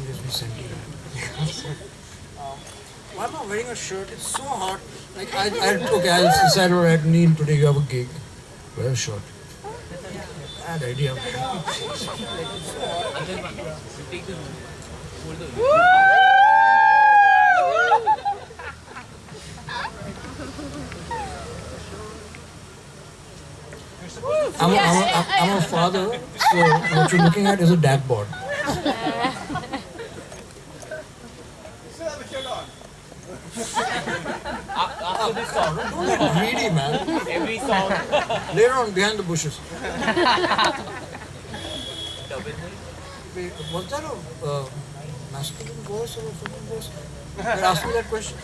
one gives me sentiment. um, why am I wearing a shirt? It's so hot. Like I, I okay, I decided alright, Neil, today you have a gig. Wear a shirt. Bad idea. I'm a, I'm, a, I'm a father, so what you're looking at is a dad this song, Don't get greedy, man. every song. Later on, behind the bushes. Was that a uh, masculine voice or a feminine voice? You're asking that question?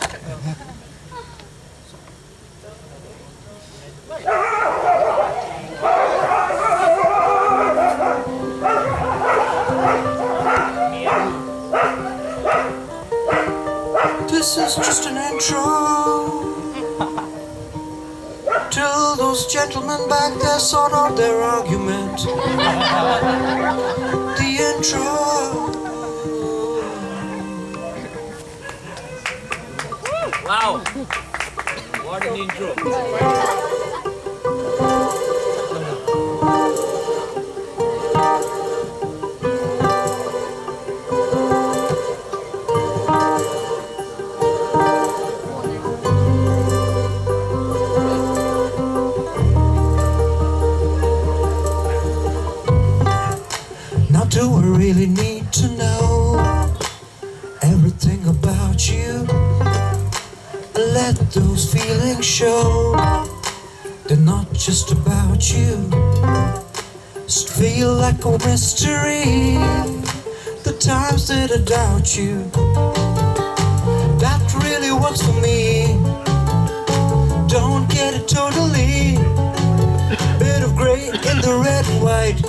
This is just an intro. Gentlemen back there sort out their argument. the intro. Wow. What an intro. Show they're not just about you. Just feel like a mystery. The times that I doubt you, that really works for me. Don't get it totally. Bit of gray in the red and white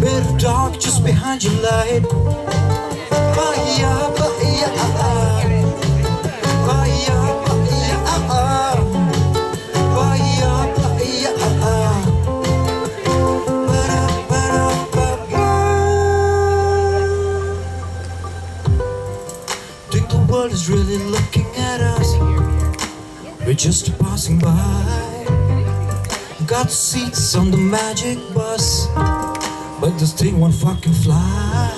bit of dark just behind your light. Got seats on the magic bus. But this thing won't fucking fly.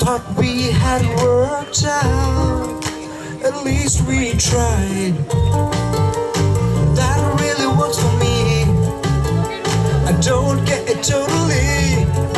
Thought we had worked out. At least we tried. That really works for me. I don't get it totally.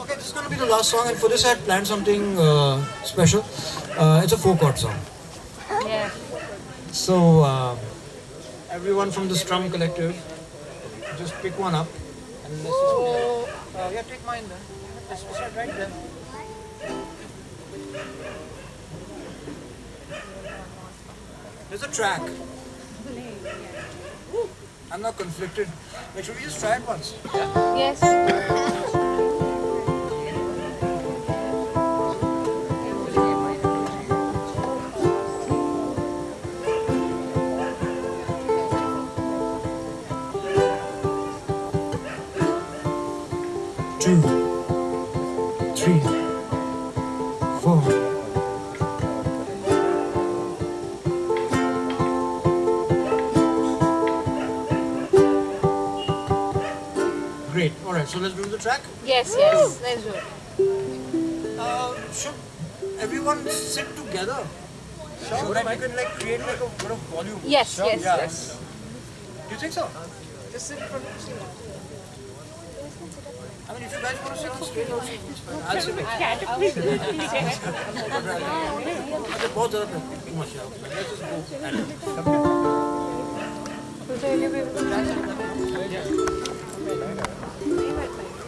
Okay, this is going to be the last song, and for this I had planned something uh, special. Uh, it's a four chord song. Yeah. So, uh, everyone from the Strum Collective, just pick one up and let's just play. Uh, yeah, take mine then. Let's start right there. There's a track. I'm not conflicted. Make sure we just try it once. Yes. two. the track? Yes, Woo! yes, let's do it. Should everyone sit together? Sure, so you can like create like a bit of volume. Yes, sure. yes, yeah. yes. Do you think so? Just sit in front of the I mean, if you guys want to sit on stage, also, it's fine. I'll sit both are too much. Let's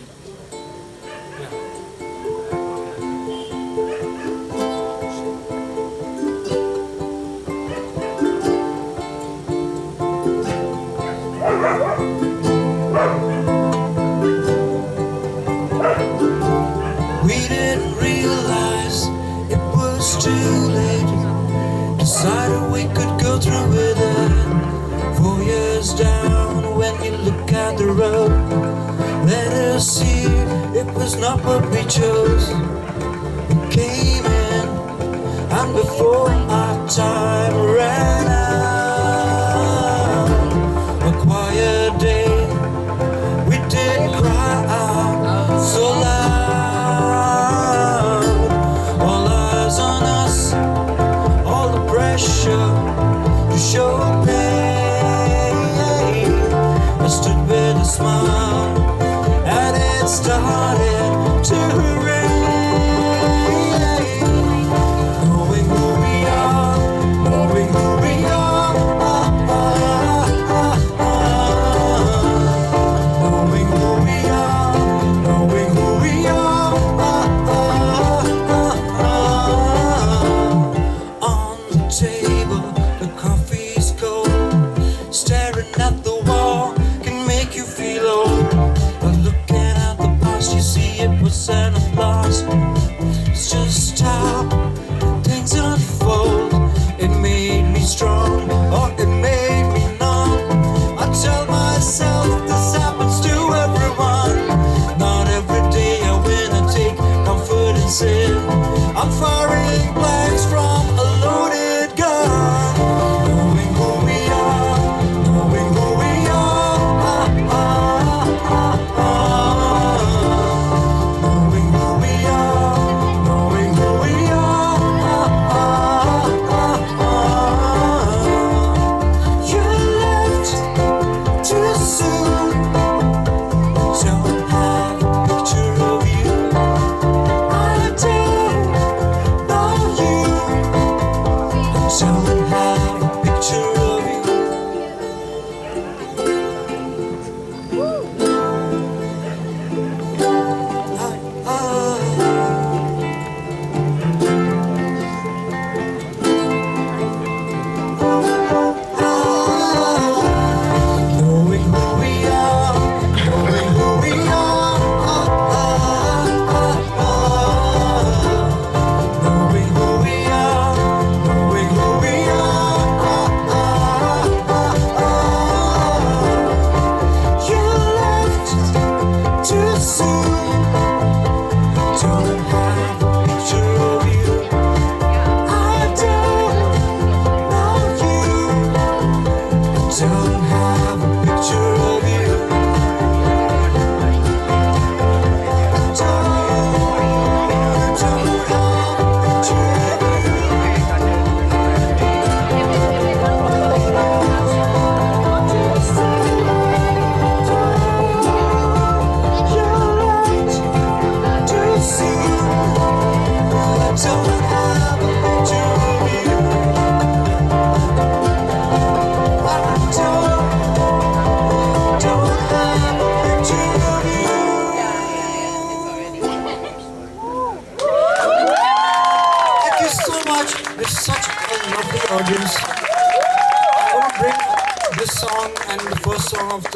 We didn't realize it was too late. Decided we could go through with it. Four years down, when you look at the road, let us see it was not what we chose. We came in, and before our time smile,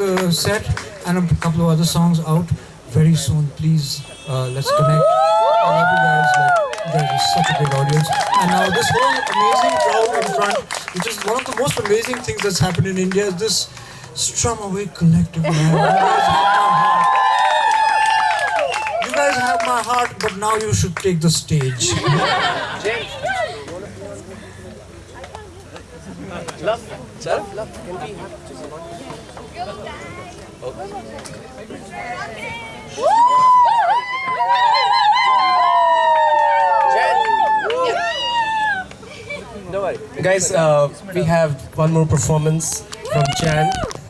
song of the set and a couple of other songs out very soon. Please, uh, let's connect. I love you guys. Like, there's just such a big audience. And now this whole amazing crowd in front, which is one of the most amazing things that's happened in India, is this Strum Away Collective. Man. You guys have my heart. my heart, but now you should take the stage. Love, love, love. Guys, uh, we have one more performance from Jan.